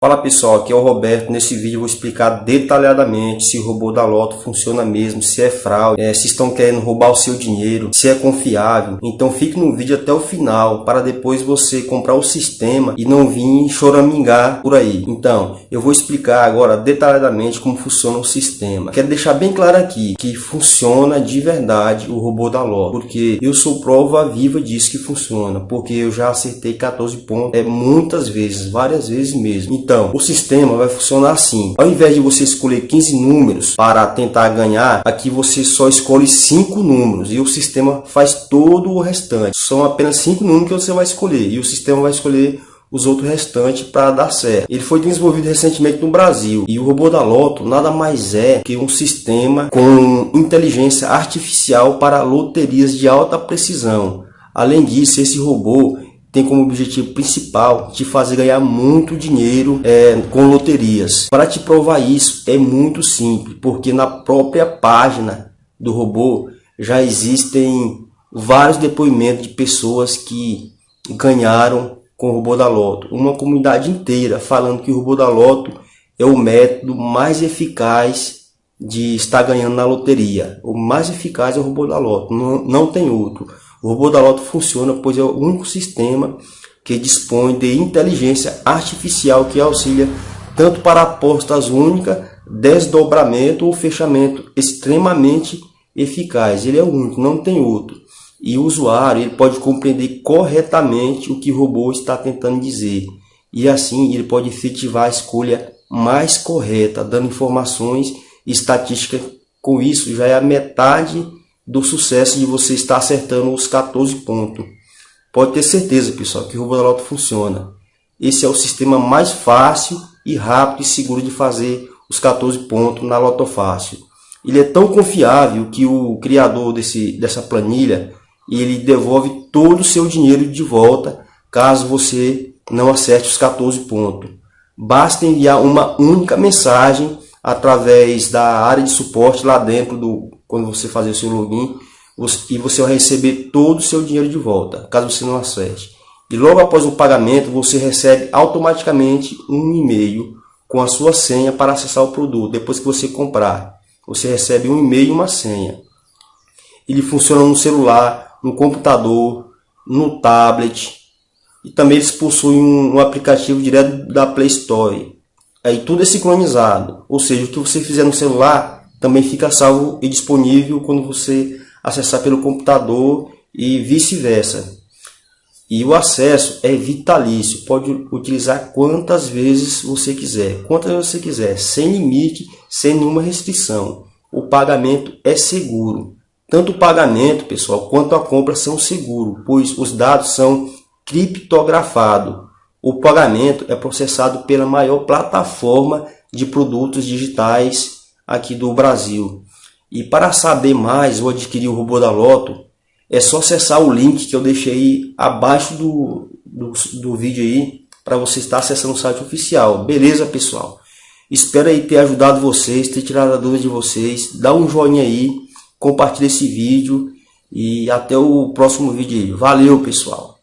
Fala pessoal, aqui é o Roberto. Nesse vídeo eu vou explicar detalhadamente se o robô da Loto funciona mesmo, se é fraude, é, se estão querendo roubar o seu dinheiro, se é confiável. Então fique no vídeo até o final para depois você comprar o sistema e não vir choramingar por aí. Então, eu vou explicar agora detalhadamente como funciona o sistema. Quero deixar bem claro aqui que funciona de verdade o robô da Loto, porque eu sou prova viva disso que funciona, porque eu já acertei 14 pontos é, muitas vezes, várias vezes mesmo. Então, o sistema vai funcionar assim. Ao invés de você escolher 15 números para tentar ganhar, aqui você só escolhe 5 números e o sistema faz todo o restante. São apenas 5 números que você vai escolher e o sistema vai escolher os outros restantes para dar certo. Ele foi desenvolvido recentemente no Brasil e o robô da Loto nada mais é que um sistema com inteligência artificial para loterias de alta precisão. Além disso, esse robô tem como objetivo principal te fazer ganhar muito dinheiro é, com loterias. Para te provar isso é muito simples, porque na própria página do robô já existem vários depoimentos de pessoas que ganharam com o robô da Loto. Uma comunidade inteira falando que o robô da Loto é o método mais eficaz de estar ganhando na loteria. O mais eficaz é o robô da Loto, não, não tem outro. O robô da Loto funciona pois é o único sistema que dispõe de inteligência artificial que auxilia tanto para apostas únicas, desdobramento ou fechamento extremamente eficaz. Ele é o único, não tem outro. E o usuário ele pode compreender corretamente o que o robô está tentando dizer. E assim ele pode efetivar a escolha mais correta, dando informações estatísticas. Com isso já é a metade do sucesso de você estar acertando os 14 pontos. Pode ter certeza, pessoal, que o robô da Loto funciona. Esse é o sistema mais fácil e rápido e seguro de fazer os 14 pontos na Loto Fácil. Ele é tão confiável que o criador desse, dessa planilha ele devolve todo o seu dinheiro de volta caso você não acerte os 14 pontos. Basta enviar uma única mensagem através da área de suporte lá dentro do quando você fazer o seu login e você vai receber todo o seu dinheiro de volta, caso você não acerte. E logo após o pagamento, você recebe automaticamente um e-mail com a sua senha para acessar o produto. Depois que você comprar, você recebe um e-mail e uma senha. Ele funciona no celular, no computador, no tablet. E também eles possuem um, um aplicativo direto da Play Store. Aí tudo é sincronizado. Ou seja, o que você fizer no celular também fica salvo e disponível quando você acessar pelo computador e vice-versa. E o acesso é vitalício, pode utilizar quantas vezes você quiser, quantas você quiser, sem limite, sem nenhuma restrição. O pagamento é seguro. Tanto o pagamento, pessoal, quanto a compra são seguros, pois os dados são criptografados. O pagamento é processado pela maior plataforma de produtos digitais aqui do Brasil. E para saber mais ou adquirir o robô da Loto, é só acessar o link que eu deixei abaixo do, do, do vídeo aí para você estar acessando o site oficial. Beleza, pessoal? Espero aí ter ajudado vocês, ter tirado a dúvida de vocês. Dá um joinha aí, compartilha esse vídeo e até o próximo vídeo aí. Valeu, pessoal!